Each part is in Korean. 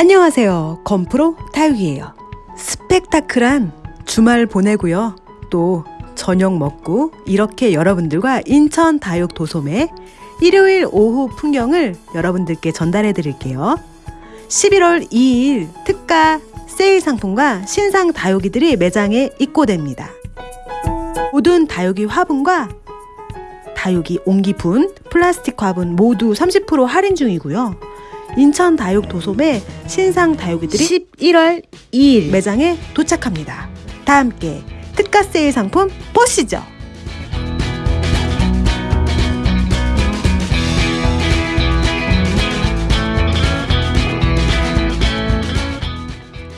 안녕하세요. 건프로 다육이에요. 스펙타클한 주말 보내고요. 또 저녁 먹고 이렇게 여러분들과 인천 다육 도소매 일요일 오후 풍경을 여러분들께 전달해 드릴게요. 11월 2일 특가 세일 상품과 신상 다육이들이 매장에 입고됩니다. 모든 다육이 화분과 다육이 옹기분, 플라스틱 화분 모두 30% 할인 중이고요. 인천 다육 도소매 신상 다육이들이 11월 2일 매장에 도착합니다. 다 함께 특가 세일 상품 보시죠.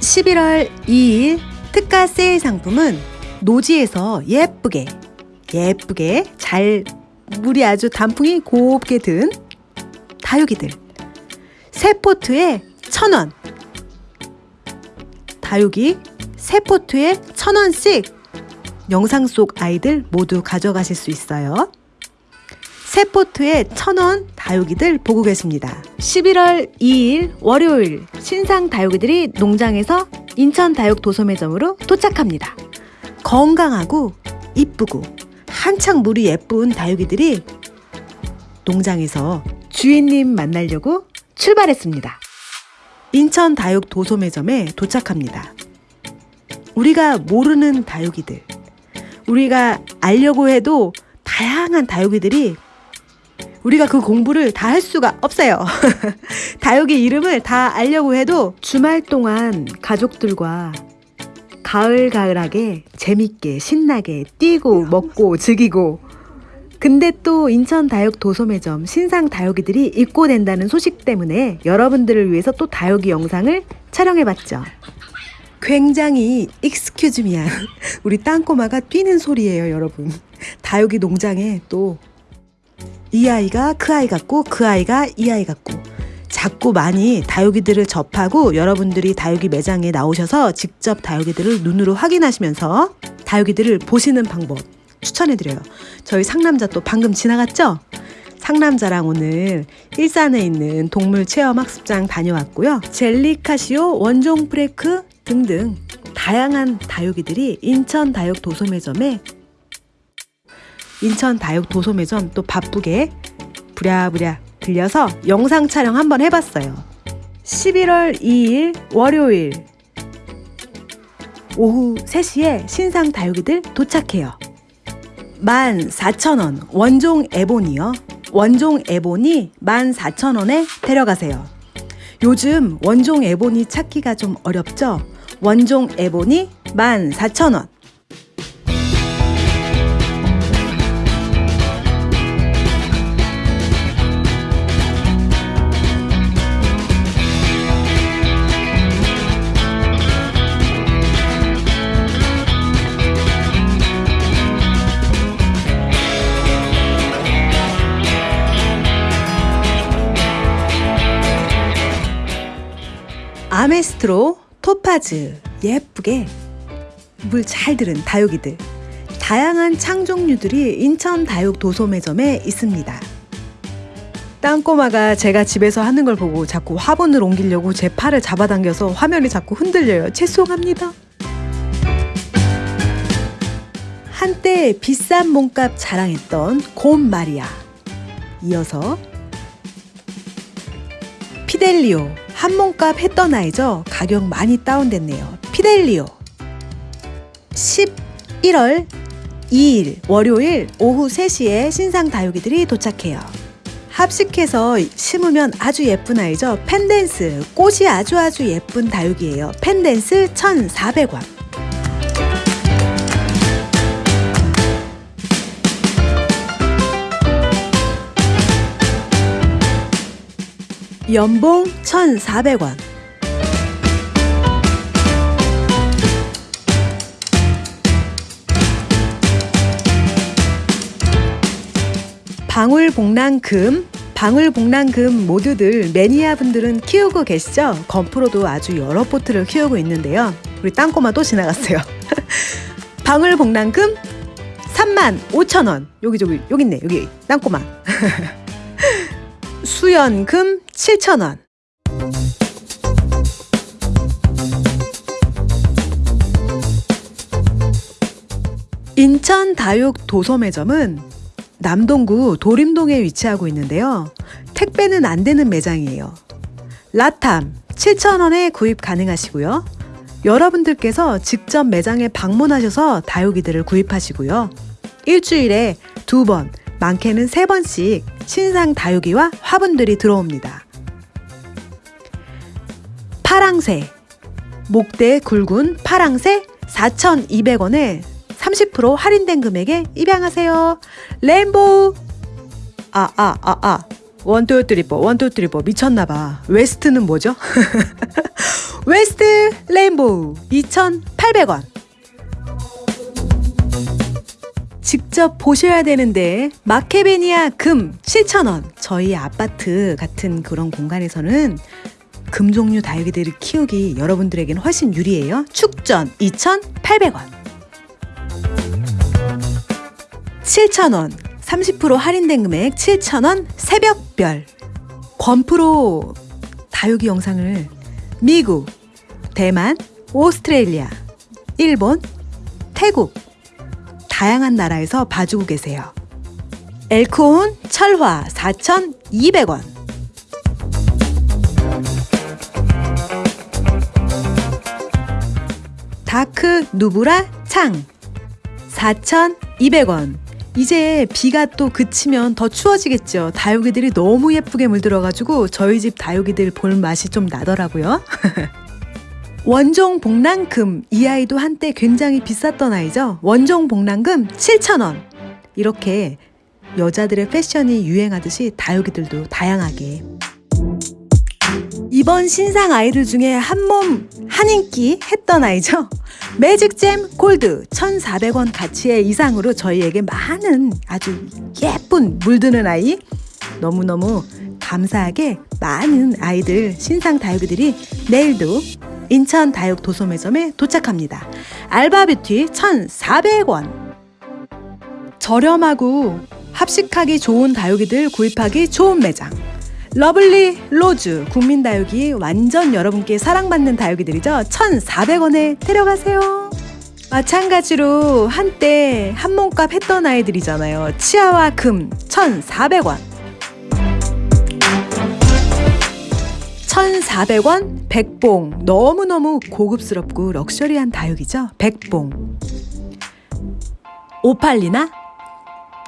(11월 2일) 특가 세일 상품은 노지에서 예쁘게 예쁘게 잘 물이 아주 단풍이 곱게 든 다육이들 세 포트에 천 원. 다육이 세 포트에 천 원씩 영상 속 아이들 모두 가져가실 수 있어요. 세 포트에 천원 다육이들 보고 계십니다. 11월 2일 월요일 신상 다육이들이 농장에서 인천 다육 도소매점으로 도착합니다. 건강하고 이쁘고 한창 물이 예쁜 다육이들이 농장에서 주인님 만나려고 출발했습니다. 인천 다육 도소매점에 도착합니다. 우리가 모르는 다육이들, 우리가 알려고 해도 다양한 다육이들이 우리가 그 공부를 다 할 수가 없어요. 다육이 이름을 다 알려고 해도 주말 동안 가족들과 가을가을하게 재밌게 신나게 뛰고 먹고 즐기고 근데 또 인천 다육 도소매점 신상 다육이들이 입고된다는 소식 때문에 여러분들을 위해서 또 다육이 영상을 촬영해봤죠. 굉장히 익스큐즈미한 우리 땅꼬마가 뛰는 소리예요 여러분. 다육이 농장에 또 이 아이가 그 아이 같고 그 아이가 이 아이 같고 자꾸 많이 다육이들을 접하고 여러분들이 다육이 매장에 나오셔서 직접 다육이들을 눈으로 확인하시면서 다육이들을 보시는 방법 추천해드려요. 저희 상남자 또 방금 지나갔죠? 상남자랑 오늘 일산에 있는 동물 체험 학습장 다녀왔고요. 젤리카시오, 원종 프레크 등등 다양한 다육이들이 인천 다육 도소매점에 인천 다육 도소매점 또 바쁘게 부랴부랴 들려서 영상 촬영 한번 해봤어요. 11월 2일 월요일 오후 3시에 신상 다육이들 도착해요. 14,000원 원종 에본이요. 원종 에본이 14,000원에 데려가세요. 요즘 원종 에본이 찾기가 좀 어렵죠? 원종 에본이 14,000원. 아메스트로, 토파즈, 예쁘게 물 잘 들은 다육이들 다양한 창 종류들이 인천 다육 도소매점에 있습니다. 땅꼬마가 제가 집에서 하는 걸 보고 자꾸 화분을 옮기려고 제 팔을 잡아당겨서 화면이 자꾸 흔들려요. 죄송합니다. 한때 비싼 몸값 자랑했던 곰 마리아 이어서 피델리오 한 몸값 했던 아이죠. 가격 많이 다운됐네요. 피델리오 11월 2일 월요일 오후 3시에 신상 다육이들이 도착해요. 합식해서 심으면 아주 예쁜 아이죠. 펜댄스 꽃이 아주 아주 예쁜 다육이에요. 펜댄스 1,400원 연봉 1,400원. 방울복랑금, 방울복랑금 모두들 매니아 분들은 키우고 계시죠? 건프로도 아주 여러 포트를 키우고 있는데요. 우리 땅꼬마 또 지나갔어요. 방울복랑금 3만 5천 원. 여기 저기 여기 있네. 여기 땅꼬마. 수연금 7,000원 인천 다육 도소매점은 남동구 도림동에 위치하고 있는데요. 택배는 안 되는 매장이에요. 라탐 7,000원에 구입 가능하시고요. 여러분들께서 직접 매장에 방문하셔서 다육이들을 구입하시고요. 일주일에 두 번 많게는 세 번씩 신상 다육이와 화분들이 들어옵니다. 파랑새, 목대 굵은 파랑새 4,200원에 30% 할인된 금액에 입양하세요. 레인보우. 아, 아, 아, 아. 원투 쓰리포, 원투 쓰리포 미쳤나봐. 웨스트는 뭐죠? 웨스트 레인보우 2,800원. 직접 보셔야 되는데 마케베니아 금 7,000원. 저희 아파트 같은 그런 공간에서는 금 종류 다육이들을 키우기 여러분들에게는 훨씬 유리해요. 축전 2,800원. 7,000원. 30% 할인된 금액 7,000원 새벽별. 권프로 다육이 영상을 미국, 대만, 오스트레일리아, 일본, 태국 다양한 나라에서 봐주고 계세요. 엘코온 철화 4,200원. 다크 누브라 창 4,200원. 이제 비가 또 그치면 더 추워지겠죠. 다육이들이 너무 예쁘게 물들어가지고 저희 집 다육이들 볼 맛이 좀 나더라고요. 원종 복랑금 이 아이도 한때 굉장히 비쌌던 아이죠. 원종 복랑금 7,000원. 이렇게 여자들의 패션이 유행하듯이 다육이들도 다양하게 이번 신상 아이들 중에 한 몸 한인기 했던 아이죠. 매직잼 골드 1,400원 가치의 이상으로 저희에게 많은 아주 예쁜 물드는 아이 너무너무 감사하게 많은 아이들 신상 다육이들이 내일도 인천 다육 도소매점에 도착합니다. 알바뷰티 1,400원 저렴하고 합식하기 좋은 다육이들 구입하기 좋은 매장 러블리 로즈 국민다육이 완전 여러분께 사랑받는 다육이들이죠. 1,400원에 데려가세요. 마찬가지로 한때 한 몸값 했던 아이들이잖아요. 치와와 금 1,400원. 1,400원 백봉 너무너무 고급스럽고 럭셔리한 다육이죠. 백봉. 오팔리나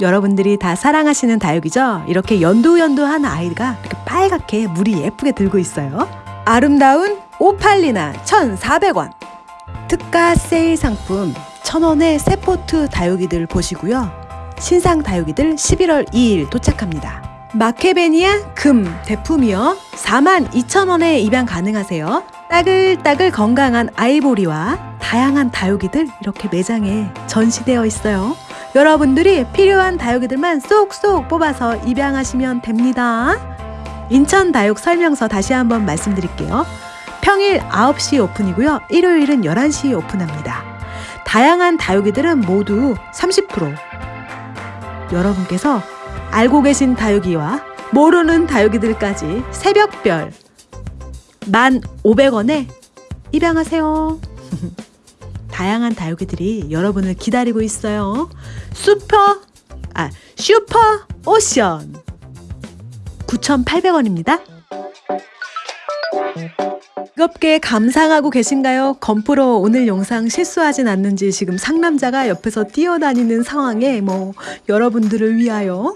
여러분들이 다 사랑하시는 다육이죠. 이렇게 연두연두한 아이가 이렇게 빨갛게 물이 예쁘게 들고 있어요. 아름다운 오팔리나 1,400원. 특가 세일 상품 1,000원의 세포트 다육이들 보시고요. 신상 다육이들 11월 2일 도착합니다. 마케베니아 금 대품이요. 42,000원에 입양 가능하세요. 따글따글 건강한 아이보리와 다양한 다육이들 이렇게 매장에 전시되어 있어요. 여러분들이 필요한 다육이들만 쏙쏙 뽑아서 입양하시면 됩니다. 인천 다육 설명서 다시 한번 말씀드릴게요. 평일 9시 오픈이고요. 일요일은 11시 오픈합니다. 다양한 다육이들은 모두 30% 여러분께서 알고 계신 다육이와 모르는 다육이들까지 새벽별 1,500원에 입양하세요. 다양한 다육이들이 여러분을 기다리고 있어요. 슈퍼, 아, 슈퍼 오션. 9,800원입니다. 뜨겁게 감상하고 계신가요? 건프로 오늘 영상 실수하진 않는지 지금 상남자가 옆에서 뛰어다니는 상황에 뭐 여러분들을 위하여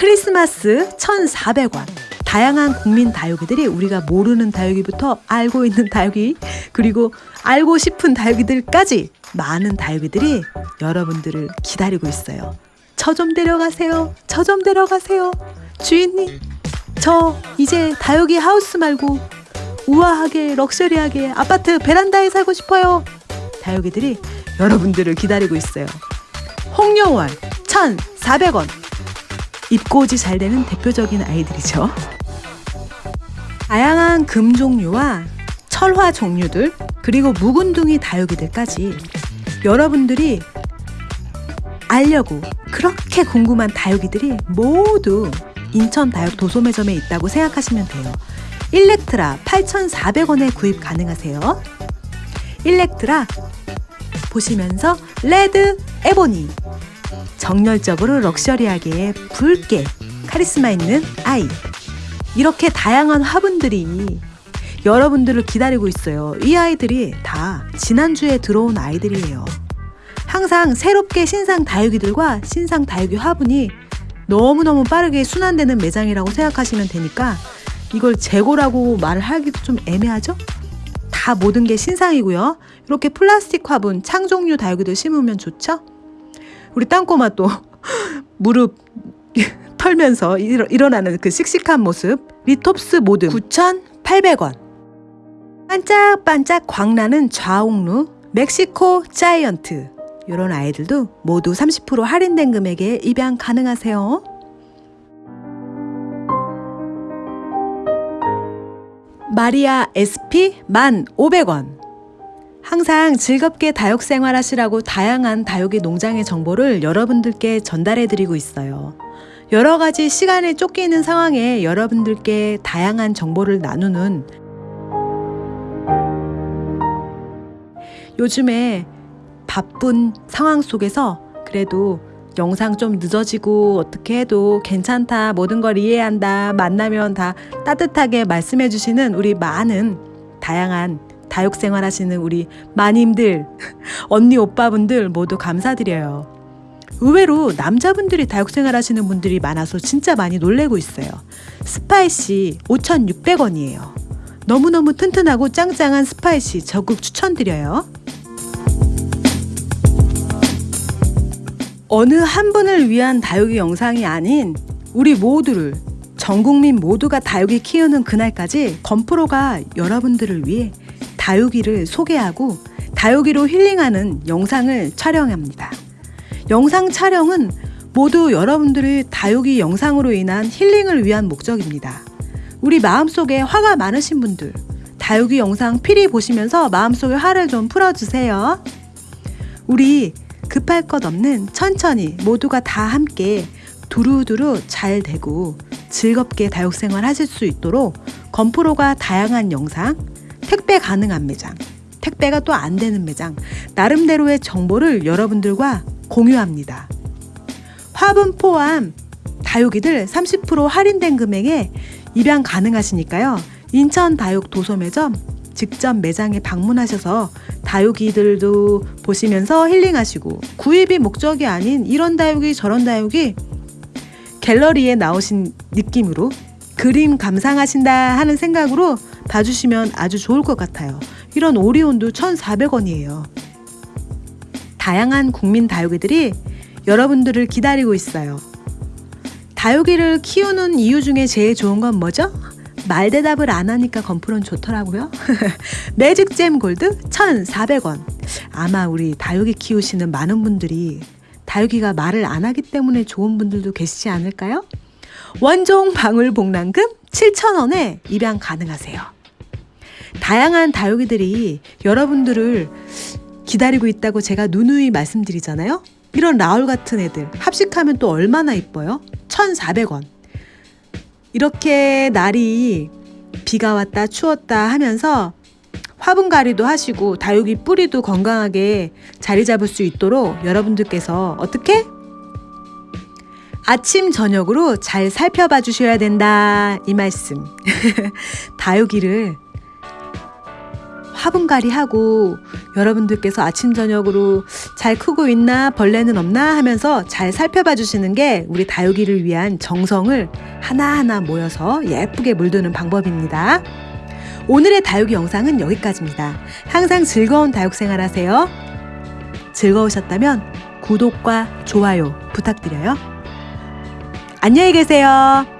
크리스마스 1,400원. 다양한 국민 다육이들이 우리가 모르는 다육이부터 알고 있는 다육이 그리고 알고 싶은 다육이들까지 많은 다육이들이 여러분들을 기다리고 있어요. 저 좀 데려가세요. 저 좀 데려가세요. 주인님, 저 이제 다육이 하우스 말고 우아하게 럭셔리하게 아파트 베란다에 살고 싶어요. 다육이들이 여러분들을 기다리고 있어요. 홍영월 1,400원. 입고지 잘 되는 대표적인 아이들이죠. 다양한 금 종류와 철화 종류들 그리고 묵은둥이 다육이들까지 여러분들이 알려고 그렇게 궁금한 다육이들이 모두 인천 다육 도소매점에 있다고 생각하시면 돼요. 일렉트라 8,400원에 구입 가능하세요. 일렉트라 보시면서 레드 에보니 정열적으로 럭셔리하게 붉게 카리스마 있는 아이 이렇게 다양한 화분들이 여러분들을 기다리고 있어요. 이 아이들이 다 지난주에 들어온 아이들이에요. 항상 새롭게 신상 다육이들과 신상 다육이 화분이 너무너무 빠르게 순환되는 매장이라고 생각하시면 되니까 이걸 재고라고 말을 하기도 좀 애매하죠? 다 모든 게 신상이고요. 이렇게 플라스틱 화분, 창 종류 다육이도 심으면 좋죠? 우리 땅꼬마 또 무릎 털면서 일어, 일어나는 그 씩씩한 모습. 리톱스 모듬. 9,800원. 반짝반짝 광나는 좌옥루 멕시코 자이언트. 이런 아이들도 모두 30% 할인된 금액에 입양 가능하세요. 마리아 SP 1,500원 항상 즐겁게 다육 생활하시라고 다양한 다육이 농장의 정보를 여러분들께 전달해 드리고 있어요. 여러 가지 시간에 쫓기는 상황에 여러분들께 다양한 정보를 나누는 요즘에 바쁜 상황 속에서 그래도 영상 좀 늦어지고 어떻게 해도 괜찮다 모든 걸 이해한다 만나면 다 따뜻하게 말씀해 주시는 우리 많은 다양한 다육 생활 하시는 우리 마님들 언니 오빠분들 모두 감사드려요. 의외로 남자분들이 다육 생활 하시는 분들이 많아서 진짜 많이 놀래고 있어요. 스파이시 5,600원이에요. 너무너무 튼튼하고 짱짱한 스파이시 적극 추천드려요. 어느 한 분을 위한 다육이 영상이 아닌 우리 모두를 전 국민 모두가 다육이 키우는 그날까지 건프로가 여러분들을 위해 다육이를 소개하고 다육이로 힐링하는 영상을 촬영합니다. 영상 촬영은 모두 여러분들의 다육이 영상으로 인한 힐링을 위한 목적입니다. 우리 마음속에 화가 많으신 분들 다육이 영상 필히 보시면서 마음속에 화를 좀 풀어주세요. 우리 급할 것 없는 천천히 모두가 다 함께 두루두루 잘 되고 즐겁게 다육생활 하실 수 있도록 건프로가 다양한 영상, 택배 가능한 매장, 택배가 또 안 되는 매장, 나름대로의 정보를 여러분들과 공유합니다. 화분 포함 다육이들 30% 할인된 금액에 입양 가능하시니까요. 인천 다육 도소 매점 직접 매장에 방문하셔서 다육이들도 보시면서 힐링하시고 구입이 목적이 아닌 이런 다육이 저런 다육이 갤러리에 나오신 느낌으로 그림 감상하신다 하는 생각으로 봐주시면 아주 좋을 것 같아요. 이런 오리온도 1,400원이에요. 다양한 국민 다육이들이 여러분들을 기다리고 있어요. 다육이를 키우는 이유 중에 제일 좋은 건 뭐죠? 말 대답을 안 하니까 건프론 좋더라고요. 매직잼 골드 1,400원. 아마 우리 다육이 키우시는 많은 분들이 다육이가 말을 안 하기 때문에 좋은 분들도 계시지 않을까요? 원종 방울 복랑금 7,000원에 입양 가능하세요. 다양한 다육이들이 여러분들을 기다리고 있다고 제가 누누이 말씀드리잖아요. 이런 라울 같은 애들 합식하면 또 얼마나 이뻐요? 1,400원. 이렇게 날이 비가 왔다 추웠다 하면서 화분가리도 하시고 다육이 뿌리도 건강하게 자리 잡을 수 있도록 여러분들께서 어떻게? 아침 저녁으로 잘 살펴봐 주셔야 된다 이 말씀 다육이를 화분갈이 하고 여러분들께서 아침 저녁으로 잘 크고 있나 벌레는 없나 하면서 잘 살펴봐 주시는 게 우리 다육이를 위한 정성을 하나하나 모여서 예쁘게 물드는 방법입니다. 오늘의 다육이 영상은 여기까지입니다. 항상 즐거운 다육 생활 하세요. 즐거우셨다면 구독과 좋아요 부탁드려요. 안녕히 계세요.